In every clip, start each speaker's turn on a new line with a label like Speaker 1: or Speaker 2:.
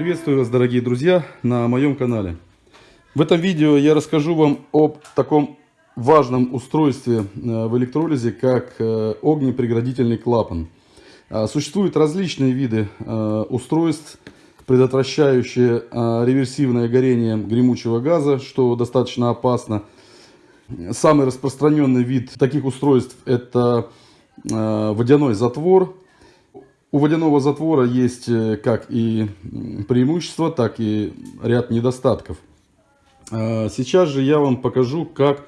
Speaker 1: Приветствую вас, дорогие друзья, на моем канале. В этом видео я расскажу вам об таком важном устройстве э, в электролизе, как э, огнепреградительный клапан. А, существуют различные виды э, устройств, предотвращающие реверсивное горение гремучего газа, что достаточно опасно. Самый распространенный вид таких устройств это водяной затвор, у водяного затвора есть э, как и преимущества, так и ряд недостатков. А, сейчас же я вам покажу, как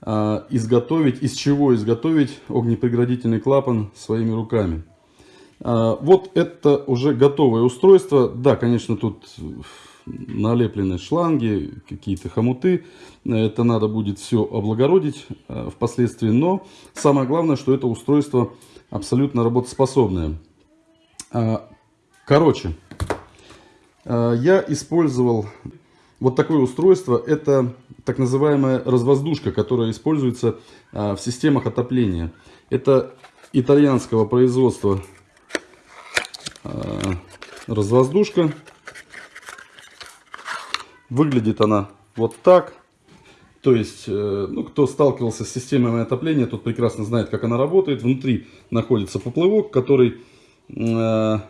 Speaker 1: а, изготовить, из чего изготовить огнепреградительный клапан своими руками. А, вот это уже готовое устройство. Да, конечно, тут налеплены шланги, какие-то хомуты. Это надо будет все облагородить впоследствии. Но самое главное, что это устройство абсолютно работоспособное. А, короче, а, я использовал вот такое устройство. Это так называемая развоздушка, которая используется а, в системах отопления. Это итальянского производства развоздушка. Выглядит она вот так. То есть, э, ну, кто сталкивался с системами отопления, тот прекрасно знает, как она работает. Внутри находится поплавок, который в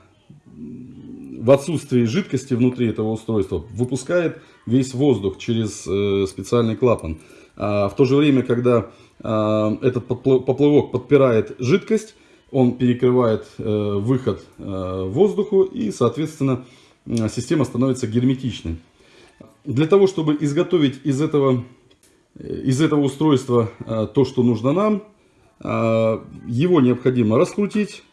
Speaker 1: отсутствии жидкости внутри этого устройства выпускает весь воздух через э, специальный клапан. А в то же время, когда э, этот поплавок подпирает жидкость, он перекрывает выход воздуху и, соответственно, система становится герметичной. Для того, чтобы изготовить из этого, из этого устройства то, что нужно нам, его необходимо раскрутить,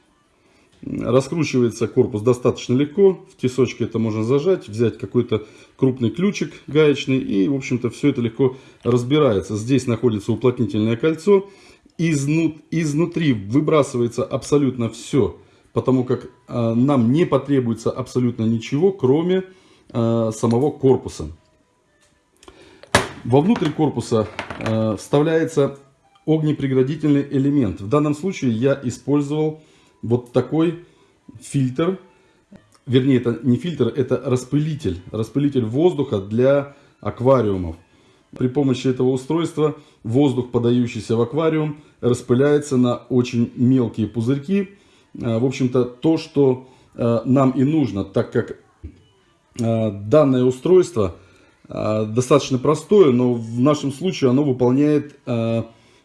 Speaker 1: Раскручивается корпус достаточно легко. В тесочке это можно зажать, взять какой-то крупный ключик гаечный. И, в общем-то, все это легко разбирается. Здесь находится уплотнительное кольцо. Изнут, изнутри выбрасывается абсолютно все. Потому как э, нам не потребуется абсолютно ничего, кроме э, самого корпуса. Вовнутрь корпуса э, вставляется огнепреградительный элемент. В данном случае я использовал вот такой фильтр, вернее, это не фильтр, это распылитель, распылитель воздуха для аквариумов. При помощи этого устройства воздух, подающийся в аквариум, распыляется на очень мелкие пузырьки. А, в общем-то, то, что а, нам и нужно, так как а, данное устройство достаточно простое, но в нашем случае оно выполняет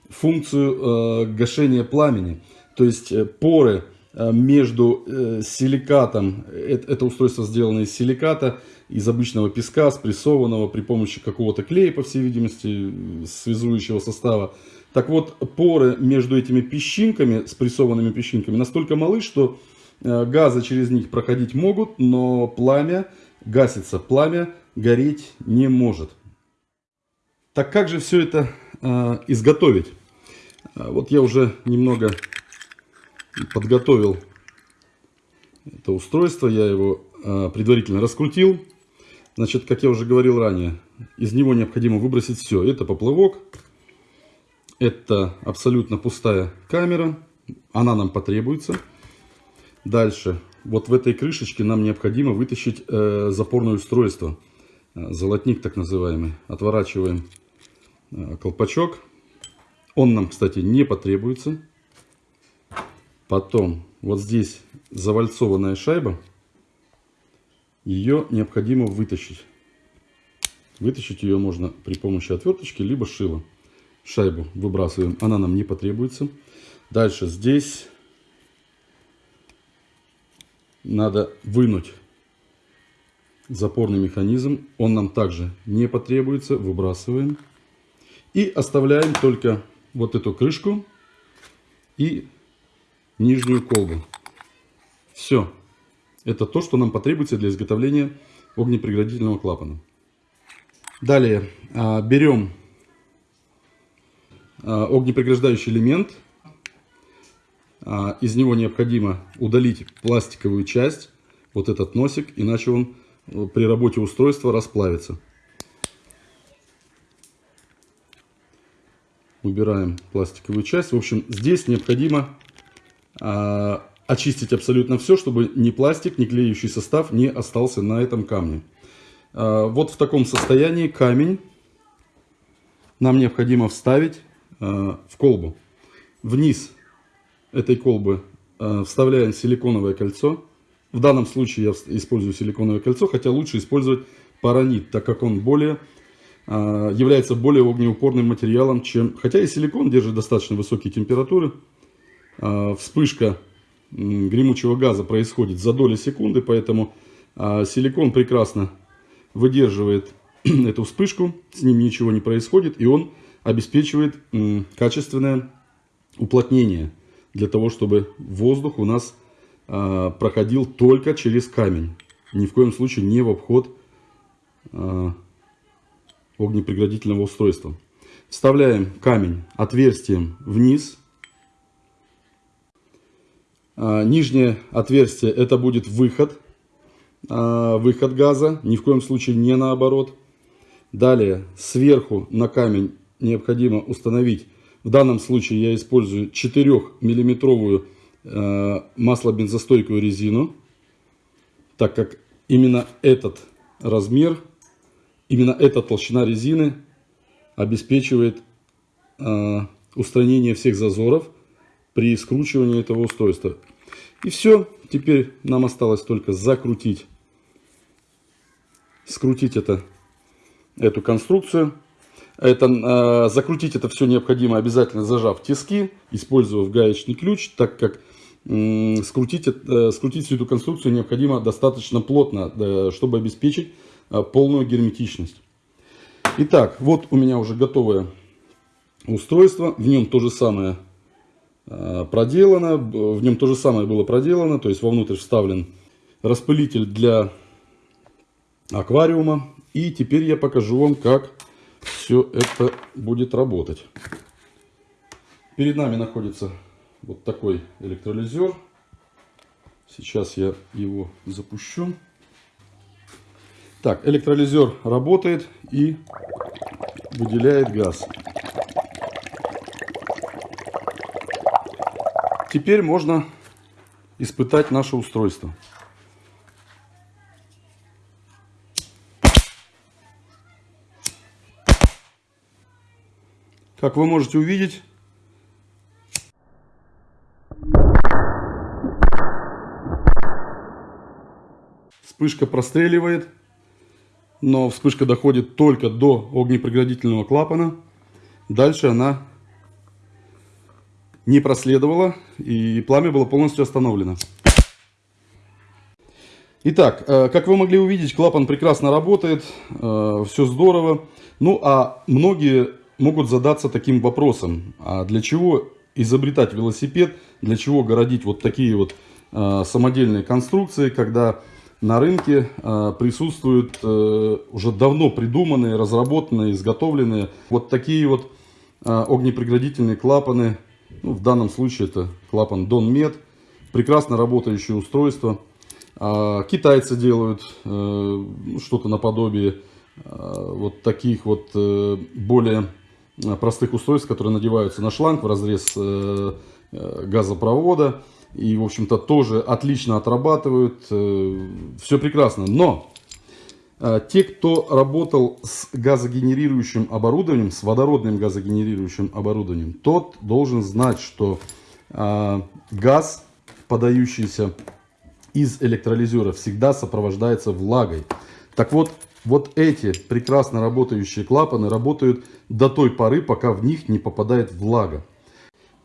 Speaker 1: функцию гашения пламени. То есть э, поры э, между э, силикатом, это устройство сделано из силиката, из обычного песка, спрессованного при помощи какого-то клея, по всей видимости, связующего состава. Так вот, поры между этими песчинками, спрессованными песчинками, настолько малы, что газы через них проходить могут, но пламя гасится, пламя гореть не может. Так как же все это э, изготовить? Вот я уже немного подготовил это устройство, я его а, предварительно раскрутил. Значит, как я уже говорил ранее, из него необходимо выбросить все. Это поплавок, это абсолютно пустая камера, она нам потребуется. Дальше, вот в этой крышечке нам необходимо вытащить э, запорное устройство, э, золотник так называемый. Отворачиваем э, колпачок. Он нам, кстати, не потребуется. Потом вот здесь завальцованная шайба. Ее необходимо вытащить. Вытащить ее можно при помощи отверточки, либо шила. Шайбу выбрасываем, она нам не потребуется. Дальше здесь надо вынуть запорный механизм. Он нам также не потребуется. Выбрасываем. И оставляем только вот эту крышку и нижнюю колбу. Все. Это то, что нам потребуется для изготовления огнепреградительного клапана. Далее а, берем а, огнепреграждающий элемент. А, из него необходимо удалить пластиковую часть, вот этот носик, иначе он э, при работе устройства расплавится. Убираем пластиковую часть. В общем, здесь необходимо очистить абсолютно все, чтобы ни пластик, ни клеющий состав не остался на этом камне. А, вот в таком состоянии камень нам необходимо вставить а, в колбу. Вниз этой колбы а, вставляем силиконовое кольцо. В данном случае я использую силиконовое кольцо, хотя лучше использовать паранит, так как он более является более огнеупорным материалом, чем... Хотя и силикон держит достаточно высокие температуры. Вспышка гремучего газа происходит за доли секунды, поэтому силикон прекрасно выдерживает эту вспышку, с ним ничего не происходит, и он обеспечивает качественное уплотнение для того, чтобы воздух у нас а, проходил только через камень. Ни в коем случае не в обход а, огнепреградительного устройства. Вставляем камень отверстием вниз. А, нижнее отверстие это будет выход а, выход газа, ни в коем случае не наоборот. Далее сверху на камень необходимо установить, в данном случае я использую 4 миллиметровую э, маслобензостойкую резину, так как именно этот размер, именно эта толщина резины обеспечивает устранение всех зазоров при скручивании этого устройства. И все, теперь нам осталось только закрутить скрутить это, эту конструкцию. Это, э, закрутить это все необходимо обязательно зажав тиски, используя гаечный ключ, так как э, скрутить, э, скрутить всю эту конструкцию необходимо достаточно плотно, э, чтобы обеспечить э, полную герметичность. Итак, вот у меня уже готовое устройство, в нем то же самое проделано, в нем то же самое было проделано, то есть вовнутрь вставлен распылитель для аквариума. И теперь я покажу вам, как все это будет работать. Перед нами находится вот такой электролизер. Сейчас я его запущу. Так, электролизер работает и выделяет газ. Теперь можно испытать наше устройство. Как вы можете увидеть, вспышка простреливает, но вспышка доходит только до огнепреградительного клапана. Дальше она не проследовала и пламя было полностью остановлено. Итак, э, как вы могли увидеть, клапан прекрасно работает, э, все здорово. Ну а многие могут задаться таким вопросом, а для чего изобретать велосипед, для чего городить вот такие вот э, самодельные конструкции, когда на рынке присутствуют уже давно придуманные, разработанные, изготовленные вот такие вот огнепреградительные клапаны, ну, в данном случае это клапан Donmed, прекрасно работающее устройство. Э, китайцы делают э, что-то наподобие э, вот таких вот э, более Э, простых устройств, которые надеваются на шланг в разрез э, э, газопровода. И, в общем-то, тоже отлично отрабатывают. Все прекрасно. Но те, кто работал с газогенерирующим оборудованием, с водородным газогенерирующим оборудованием, тот должен знать, что газ, подающийся из электролизера, всегда сопровождается влагой. Так вот, вот эти прекрасно работающие клапаны работают до той поры, пока в них не попадает влага.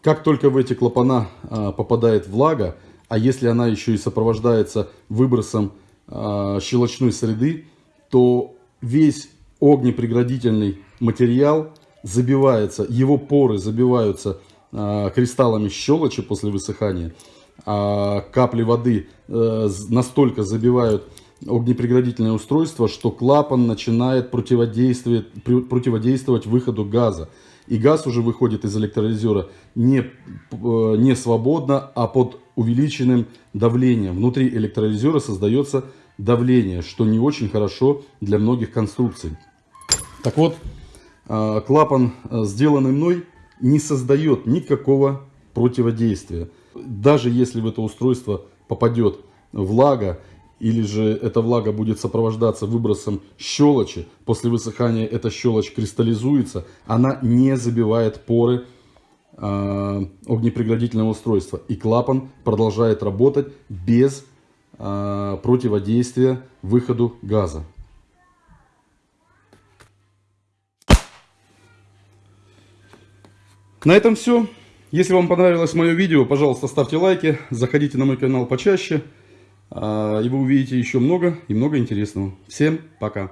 Speaker 1: Как только в эти клапана а, попадает влага, а если она еще и сопровождается выбросом а, щелочной среды, то весь огнепреградительный материал забивается, его поры забиваются а, кристаллами щелочи после высыхания, а капли воды а, настолько забивают огнепреградительное устройство, что клапан начинает противодействовать, противодействовать выходу газа. И газ уже выходит из электролизера не, э, не свободно, а под увеличенным давлением. Внутри электролизера создается давление, что не очень хорошо для многих конструкций. Так вот, э, клапан, э, сделанный мной, не создает никакого противодействия. Даже если в это устройство попадет влага, или же эта влага будет сопровождаться выбросом щелочи, после высыхания эта щелочь кристаллизуется, она не забивает поры э, огнепреградительного устройства. И клапан продолжает работать без противодействия выходу газа. На этом все. Если вам понравилось мое видео, пожалуйста, ставьте лайки, заходите на мой канал почаще, а, и вы увидите еще много и много интересного. Всем пока!